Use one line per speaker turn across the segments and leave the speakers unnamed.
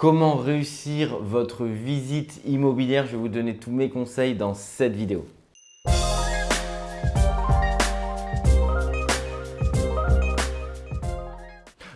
Comment réussir votre visite immobilière? Je vais vous donner tous mes conseils dans cette vidéo.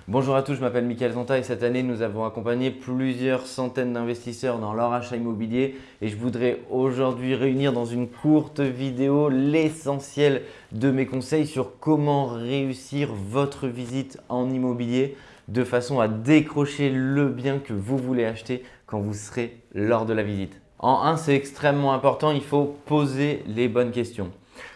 Bonjour à tous, je m'appelle Mickaël Zonta et cette année nous avons accompagné plusieurs centaines d'investisseurs dans leur achat immobilier et je voudrais aujourd'hui réunir dans une courte vidéo l'essentiel de mes conseils sur comment réussir votre visite en immobilier de façon à décrocher le bien que vous voulez acheter quand vous serez lors de la visite. En un, c'est extrêmement important, il faut poser les bonnes questions.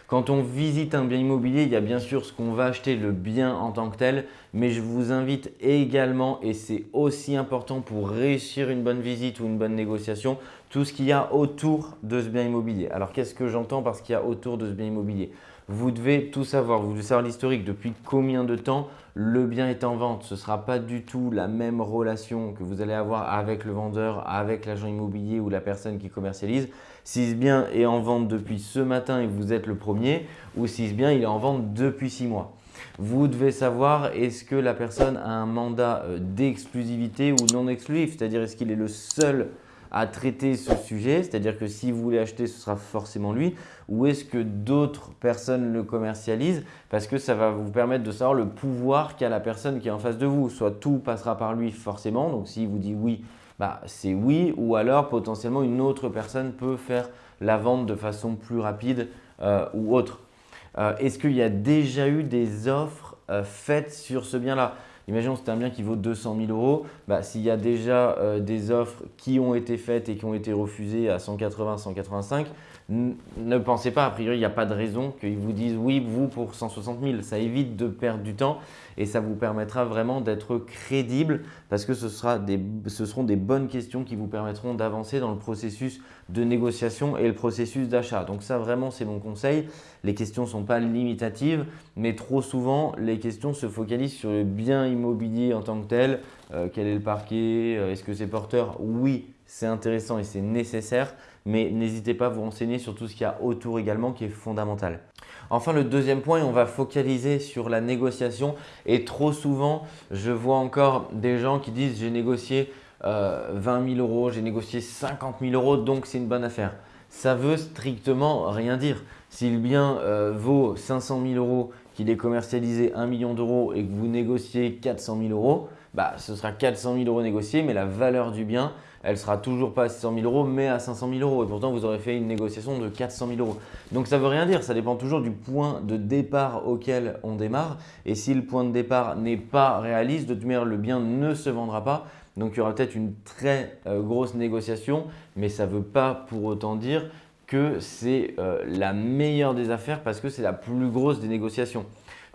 Quand on visite un bien immobilier, il y a bien sûr ce qu'on va acheter, le bien en tant que tel, mais je vous invite également, et c'est aussi important pour réussir une bonne visite ou une bonne négociation, tout ce qu'il y a autour de ce bien immobilier. Alors qu'est-ce que j'entends par ce qu'il y a autour de ce bien immobilier? Vous devez tout savoir, vous devez savoir l'historique, depuis combien de temps le bien est en vente? Ce ne sera pas du tout la même relation que vous allez avoir avec le vendeur, avec l'agent immobilier ou la personne qui commercialise. Si ce bien est en vente depuis ce matin et vous êtes le premier ou si ce bien il est en vente depuis six mois. Vous devez savoir est-ce que la personne a un mandat euh, d'exclusivité ou non exclusif, c'est-à-dire est-ce qu'il est le seul à traiter ce sujet, c'est-à-dire que si vous voulez acheter, ce sera forcément lui, ou est-ce que d'autres personnes le commercialisent? Parce que ça va vous permettre de savoir le pouvoir qu'a la personne qui est en face de vous. Soit tout passera par lui forcément, donc s'il vous dit oui, bah, c'est oui. Ou alors potentiellement une autre personne peut faire la vente de façon plus rapide euh, ou autre. Euh, est-ce qu'il y a déjà eu des offres euh, faites sur ce bien-là? Imaginons que c'est un bien qui vaut 200 000 euros. Bah, S'il y a déjà des offres qui ont été faites et qui ont été refusées à 180, 185, ne pensez pas, a priori, il n'y a pas de raison qu'ils vous disent oui, vous pour 160 000. Ça évite de perdre du temps et ça vous permettra vraiment d'être crédible parce que ce, sera ce seront des bonnes questions qui vous permettront d'avancer dans le processus de négociation et le processus d'achat. Donc ça, vraiment, c'est mon conseil. Les questions ne sont pas limitatives, mais trop souvent, les questions se focalisent sur le bien immobilier en tant que tel. Euh, quel est le parquet? Euh, Est-ce que c'est porteur? Oui, c'est intéressant et c'est nécessaire, mais n'hésitez pas à vous renseigner sur tout ce qu'il y a autour également qui est fondamental. Enfin, le deuxième point, on va focaliser sur la négociation et trop souvent, je vois encore des gens qui disent j'ai négocié 20 euh, 000 euros, j'ai négocié 50 000 euros, donc c'est une bonne affaire. Ça veut strictement rien dire. Si le bien euh, vaut 500 000 euros, qu'il est commercialisé 1 million d'euros et que vous négociez 400 000 euros, bah, ce sera 400 000 euros négociés, mais la valeur du bien, elle sera toujours pas à 600 000 euros, mais à 500 000 euros. Et pourtant, vous aurez fait une négociation de 400 000 euros. Donc, ça veut rien dire. Ça dépend toujours du point de départ auquel on démarre. Et si le point de départ n'est pas réaliste, de toute manière, le bien ne se vendra pas. Donc, il y aura peut-être une très euh, grosse négociation, mais ça ne veut pas pour autant dire que c'est euh, la meilleure des affaires parce que c'est la plus grosse des négociations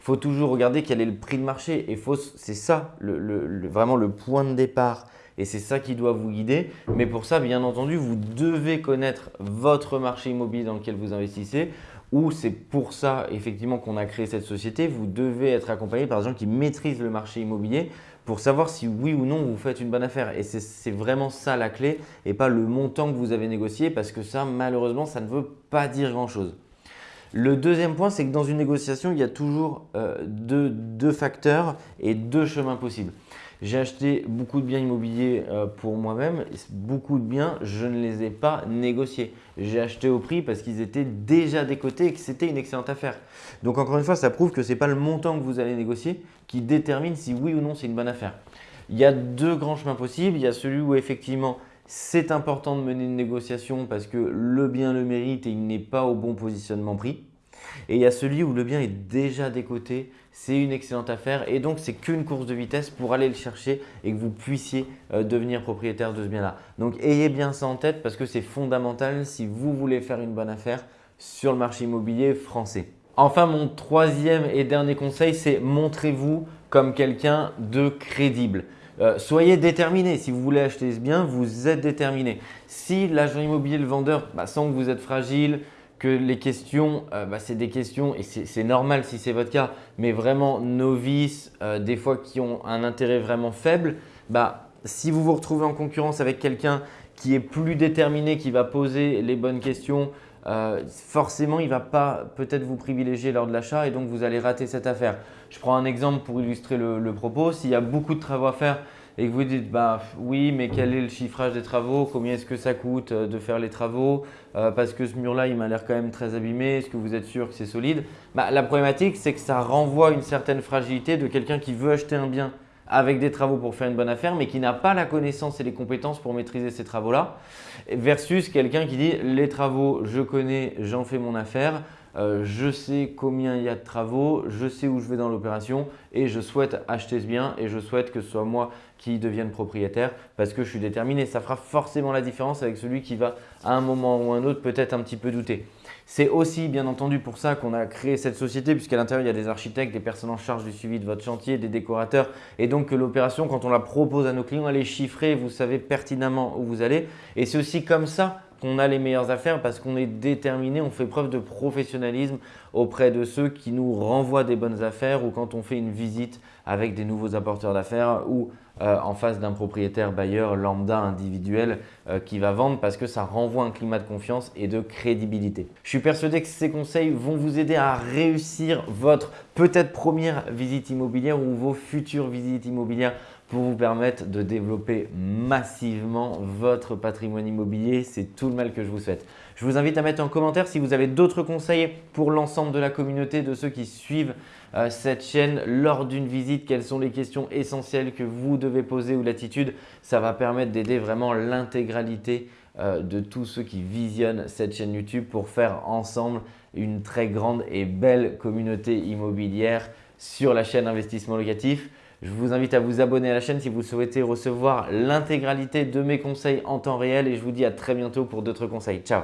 il faut toujours regarder quel est le prix de marché. Et c'est ça vraiment le point de départ. Et c'est ça qui doit vous guider. Mais pour ça, bien entendu, vous devez connaître votre marché immobilier dans lequel vous investissez. Ou c'est pour ça effectivement qu'on a créé cette société. Vous devez être accompagné par des gens qui maîtrisent le marché immobilier pour savoir si oui ou non vous faites une bonne affaire. Et c'est vraiment ça la clé et pas le montant que vous avez négocié parce que ça, malheureusement, ça ne veut pas dire grand-chose. Le deuxième point, c'est que dans une négociation, il y a toujours euh, deux, facteurs et deux chemins possibles. J'ai acheté beaucoup de biens immobiliers euh, pour moi-même. Beaucoup de biens, je ne les ai pas négociés. J'ai acheté au prix parce qu'ils étaient déjà décotés et que c'était une excellente affaire. Donc encore une fois, ça prouve que ce n'est pas le montant que vous allez négocier qui détermine si oui ou non c'est une bonne affaire. Il y a deux grands chemins possibles. Il y a celui où effectivement c'est important de mener une négociation parce que le bien le mérite et il n'est pas au bon positionnement prix. Et il y a celui où le bien est déjà décoté, c'est une excellente affaire et donc c'est qu'une course de vitesse pour aller le chercher et que vous puissiez euh, devenir propriétaire de ce bien-là. Donc ayez bien ça en tête parce que c'est fondamental si vous voulez faire une bonne affaire sur le marché immobilier français. Enfin, mon troisième et dernier conseil, c'est montrez-vous comme quelqu'un de crédible. Euh, soyez déterminé. Si vous voulez acheter ce bien, vous êtes déterminé. Si l'agent immobilier, le vendeur, bah, sent que vous êtes fragile, que les questions, euh, bah, c'est des questions, et c'est normal si c'est votre cas, mais vraiment novices, euh, des fois qui ont un intérêt vraiment faible, bah, si vous vous retrouvez en concurrence avec quelqu'un qui est plus déterminé, qui va poser les bonnes questions, euh, forcément, il ne va pas peut-être vous privilégier lors de l'achat et donc vous allez rater cette affaire. Je prends un exemple pour illustrer le, propos. S'il y a beaucoup de travaux à faire, et que vous dites bah oui mais quel est le chiffrage des travaux, combien est-ce que ça coûte euh, de faire les travaux, euh, parce que ce mur-là il m'a l'air quand même très abîmé, est-ce que vous êtes sûr que c'est solide? Bah, La problématique c'est que ça renvoie une certaine fragilité de quelqu'un qui veut acheter un bien avec des travaux pour faire une bonne affaire, mais qui n'a pas la connaissance et les compétences pour maîtriser ces travaux-là, versus quelqu'un qui dit les travaux, je connais, j'en fais mon affaire, euh, je sais combien il y a de travaux, je sais où je vais dans l'opération et je souhaite acheter ce bien et je souhaite que ce soit moi qui devienne propriétaire parce que je suis déterminé. Ça fera forcément la différence avec celui qui va à un moment ou un autre peut-être un petit peu douter. C'est aussi bien entendu pour ça qu'on a créé cette société puisqu'à l'intérieur il y a des architectes, des personnes en charge du suivi de votre chantier, des décorateurs et donc que l'opération quand on la propose à nos clients elle est chiffrée, vous savez pertinemment où vous allez et c'est aussi comme ça qu'on a les meilleures affaires parce qu'on est déterminé, on fait preuve de professionnalisme auprès de ceux qui nous renvoient des bonnes affaires ou quand on fait une visite avec des nouveaux apporteurs d'affaires ou euh, en face d'un propriétaire bailleur lambda individuel euh, qui va vendre parce que ça renvoie un climat de confiance et de crédibilité. Je suis persuadé que ces conseils vont vous aider à réussir votre peut-être première visite immobilière ou vos futures visites immobilières pour vous permettre de développer massivement votre patrimoine immobilier. C'est tout le mal que je vous souhaite. Je vous invite à mettre en commentaire si vous avez d'autres conseils pour l'ensemble de la communauté, de ceux qui suivent euh, cette chaîne lors d'une visite. Quelles sont les questions essentielles que vous devez poser ou l'attitude? Ça va permettre d'aider vraiment l'intégralité euh, de tous ceux qui visionnent cette chaîne YouTube pour faire ensemble une très grande et belle communauté immobilière sur la chaîne Investissement Locatif. Je vous invite à vous abonner à la chaîne si vous souhaitez recevoir l'intégralité de mes conseils en temps réel et je vous dis à très bientôt pour d'autres conseils. Ciao